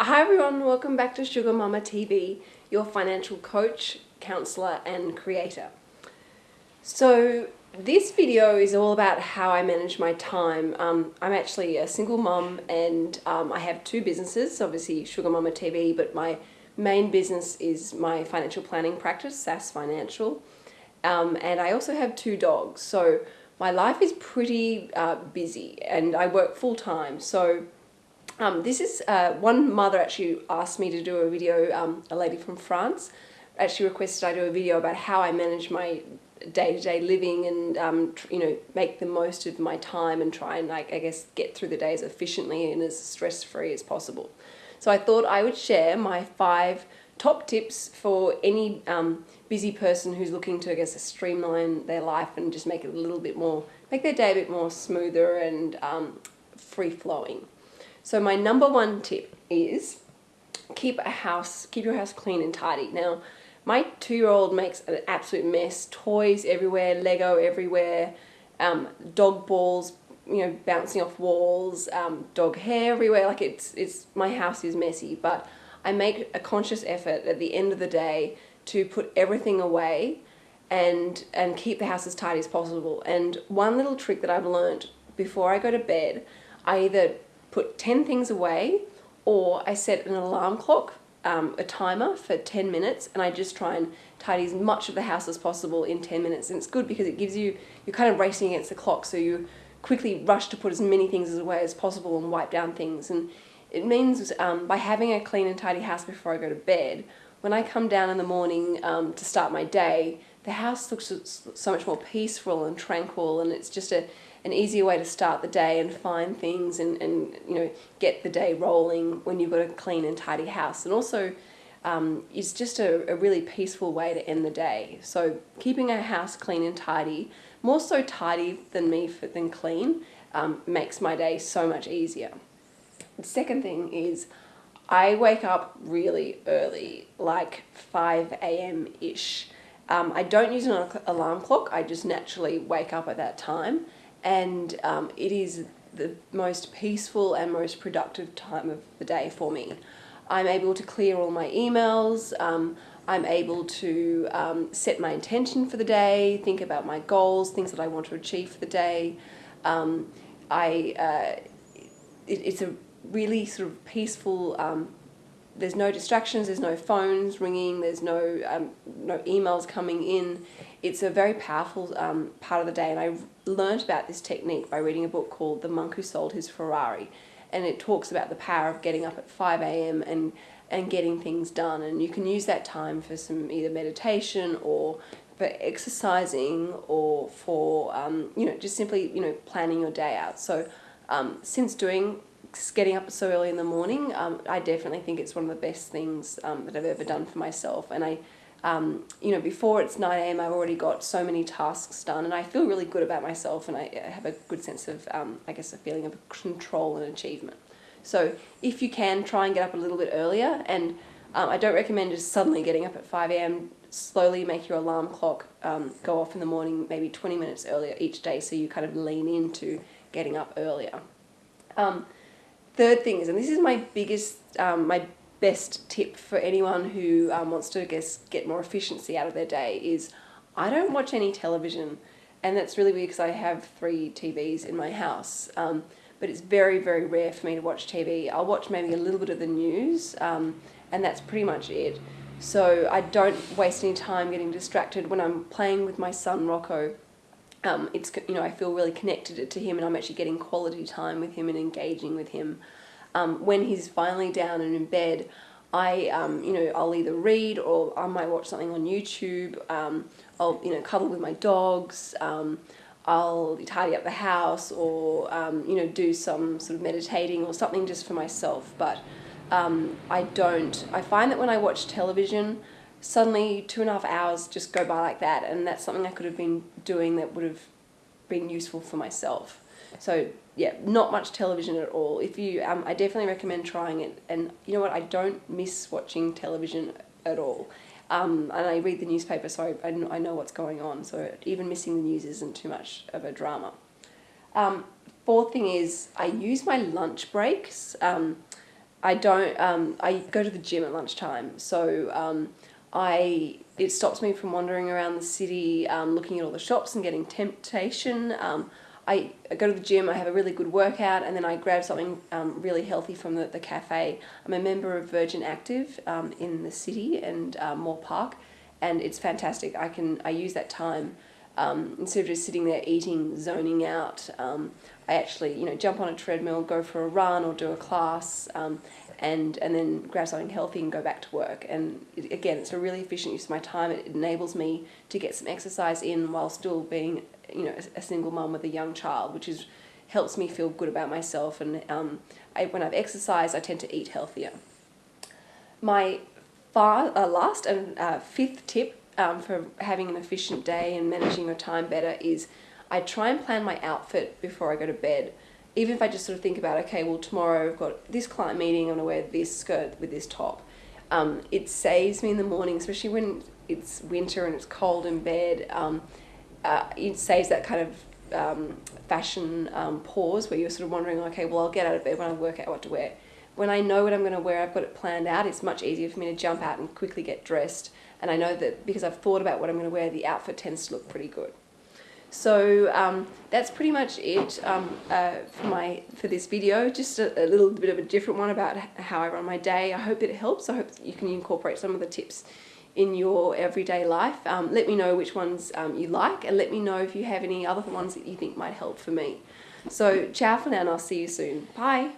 Hi everyone, welcome back to Sugar Mama TV, your financial coach, counselor and creator. So this video is all about how I manage my time. Um, I'm actually a single mum and um, I have two businesses, obviously Sugar Mama TV, but my main business is my financial planning practice, SAS Financial. Um, and I also have two dogs, so my life is pretty uh, busy and I work full time. So um, this is uh, one mother actually asked me to do a video, um, a lady from France, actually requested I do a video about how I manage my day-to-day -day living and um, you know make the most of my time and try and like I guess get through the day as efficiently and as stress-free as possible. So I thought I would share my five top tips for any um, busy person who's looking to I guess streamline their life and just make it a little bit more make their day a bit more smoother and um, free-flowing. So my number one tip is keep a house, keep your house clean and tidy. Now, my two-year-old makes an absolute mess, toys everywhere, Lego everywhere, um, dog balls, you know, bouncing off walls, um, dog hair everywhere. Like it's, it's, my house is messy, but I make a conscious effort at the end of the day to put everything away and, and keep the house as tidy as possible. And one little trick that I've learned before I go to bed, I either put 10 things away or I set an alarm clock, um, a timer for 10 minutes and I just try and tidy as much of the house as possible in 10 minutes. And it's good because it gives you, you're kind of racing against the clock so you quickly rush to put as many things away as possible and wipe down things. And it means um, by having a clean and tidy house before I go to bed, when I come down in the morning um, to start my day, the house looks so much more peaceful and tranquil and it's just a an easier way to start the day and find things and, and you know get the day rolling when you've got a clean and tidy house. And also um, it's just a, a really peaceful way to end the day. So keeping a house clean and tidy more so tidy than me for, than clean um, makes my day so much easier. The second thing is I wake up really early like 5 a.m. ish um, I don't use an alarm clock. I just naturally wake up at that time and um, it is the most peaceful and most productive time of the day for me. I'm able to clear all my emails, um, I'm able to um, set my intention for the day, think about my goals, things that I want to achieve for the day. Um, I, uh, it, it's a really sort of peaceful um, there's no distractions, there's no phones ringing, there's no, um, no emails coming in. It's a very powerful um, part of the day and I learned about this technique by reading a book called The Monk Who Sold His Ferrari and it talks about the power of getting up at 5 a.m. and and getting things done and you can use that time for some either meditation or for exercising or for um, you know just simply you know planning your day out so um, since doing getting up so early in the morning, um, I definitely think it's one of the best things um, that I've ever done for myself. And I, um, you know, before it's 9 a.m., I've already got so many tasks done, and I feel really good about myself, and I have a good sense of, um, I guess, a feeling of control and achievement. So if you can, try and get up a little bit earlier, and um, I don't recommend just suddenly getting up at 5 a.m. Slowly make your alarm clock um, go off in the morning, maybe 20 minutes earlier each day, so you kind of lean into getting up earlier. Um, third thing is, and this is my biggest, um, my best tip for anyone who um, wants to I guess get more efficiency out of their day is I don't watch any television. And that's really weird because I have three TVs in my house. Um, but it's very very rare for me to watch TV I'll watch maybe a little bit of the news um, and that's pretty much it. So I don't waste any time getting distracted when I'm playing with my son Rocco um, it's you know I feel really connected to him and I'm actually getting quality time with him and engaging with him. Um, when he's finally down and in bed, I um, you know I'll either read or I might watch something on YouTube. Um, I'll you know cuddle with my dogs. Um, I'll tidy up the house or um, you know do some sort of meditating or something just for myself. But I don't. I find that when I watch television suddenly two and a half hours just go by like that and that's something I could have been doing that would have been useful for myself. So yeah, not much television at all. If you, um, I definitely recommend trying it. And you know what, I don't miss watching television at all. Um, and I read the newspaper, so I, I, know what's going on. So even missing the news isn't too much of a drama. Um, fourth thing is I use my lunch breaks. Um, I don't. Um, I go to the gym at lunchtime, so um, I it stops me from wandering around the city, um, looking at all the shops and getting temptation. Um, I, I go to the gym, I have a really good workout, and then I grab something um, really healthy from the, the cafe. I'm a member of Virgin Active um, in the city and uh, Moore Park, and it's fantastic. I can I use that time um, instead of just sitting there eating, zoning out. Um, I actually you know jump on a treadmill, go for a run or do a class, um, and and then grab something healthy and go back to work. And it, again, it's a really efficient use of my time. It enables me to get some exercise in while still being you know a, a single mom with a young child, which is helps me feel good about myself. And um, I, when I've exercised, I tend to eat healthier. My far, uh, last and uh, fifth tip um, for having an efficient day and managing your time better is I try and plan my outfit before I go to bed. Even if I just sort of think about, okay, well, tomorrow I've got this client meeting, I'm going to wear this skirt with this top. Um, it saves me in the morning, especially when it's winter and it's cold in bed. Um, uh, it saves that kind of um, fashion um, pause where you're sort of wondering, okay, well, I'll get out of bed when I work out what to wear. When I know what I'm going to wear, I've got it planned out, it's much easier for me to jump out and quickly get dressed. And I know that because I've thought about what I'm going to wear, the outfit tends to look pretty good. So um, that's pretty much it um, uh, for my for this video. Just a, a, little bit of a different one about how I run my day. I hope it helps. I hope you can incorporate some of the tips in your everyday life. Um, let me know which ones um, you like and let me know if you have any other ones that you think might help for me. So ciao for now and I'll see you soon. Bye.